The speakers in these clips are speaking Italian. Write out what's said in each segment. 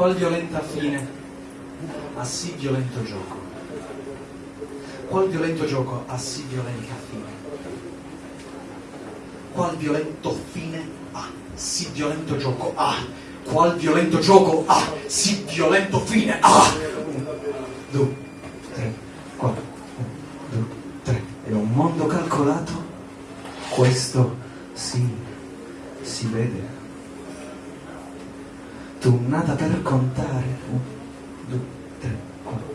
Qual violenta fine a sì violento gioco? Qual violento gioco ha sì violenta fine? Qual violento fine ha sì violento gioco? Ah, qual violento gioco ha sì violento fine? Ah! Un, due, tre, quattro, un, due, tre. È un mondo calcolato? Questo sì, si vede. Tu nata per contare. Un, due, tre, quattro,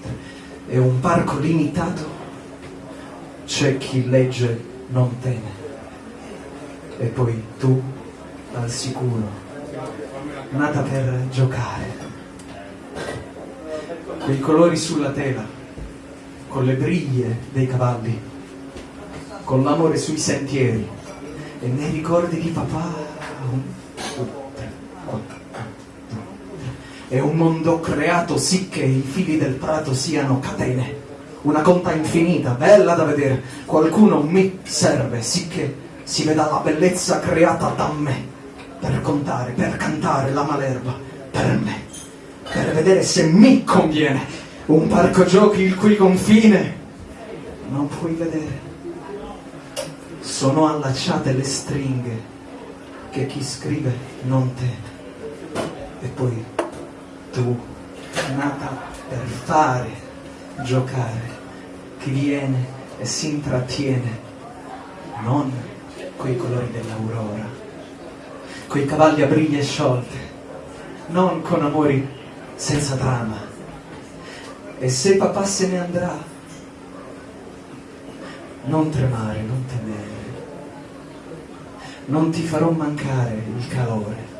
tre. È un parco limitato. C'è chi legge non teme. E poi tu, al sicuro, nata per giocare. Quei colori sulla tela, con le briglie dei cavalli, con l'amore sui sentieri e nei ricordi di papà. È un mondo creato sì che i fili del prato siano catene, una conta infinita, bella da vedere. Qualcuno mi serve, sì che si veda la bellezza creata da me, per contare, per cantare la malerba, per me, per vedere se mi conviene. Un parco giochi il cui confine non puoi vedere. Sono allacciate le stringhe che chi scrive non teme. E poi tu, nata per fare, giocare, chi viene e si intrattiene, non coi colori dell'aurora, coi cavalli a briglie sciolte, non con amori senza trama. E se papà se ne andrà, non tremare, non temere, non ti farò mancare il calore,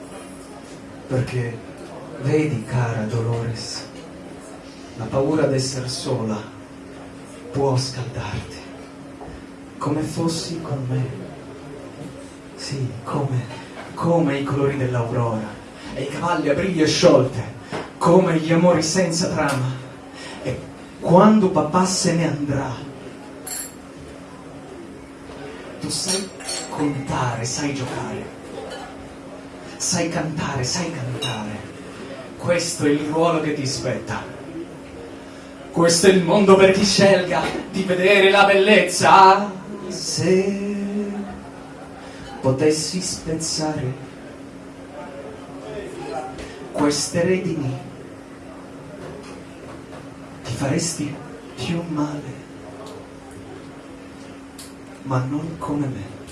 perché vedi, cara Dolores, la paura d'essere sola può scaldarti, come fossi con me. Sì, come, come i colori dell'aurora, e i cavalli a briglie sciolte, come gli amori senza trama. E quando papà se ne andrà, tu sai contare, sai giocare, sai cantare, sai cantare. Questo è il ruolo che ti spetta. Questo è il mondo per chi scelga di vedere la bellezza. Se potessi spezzare queste redini, ti faresti più male, ma non come me.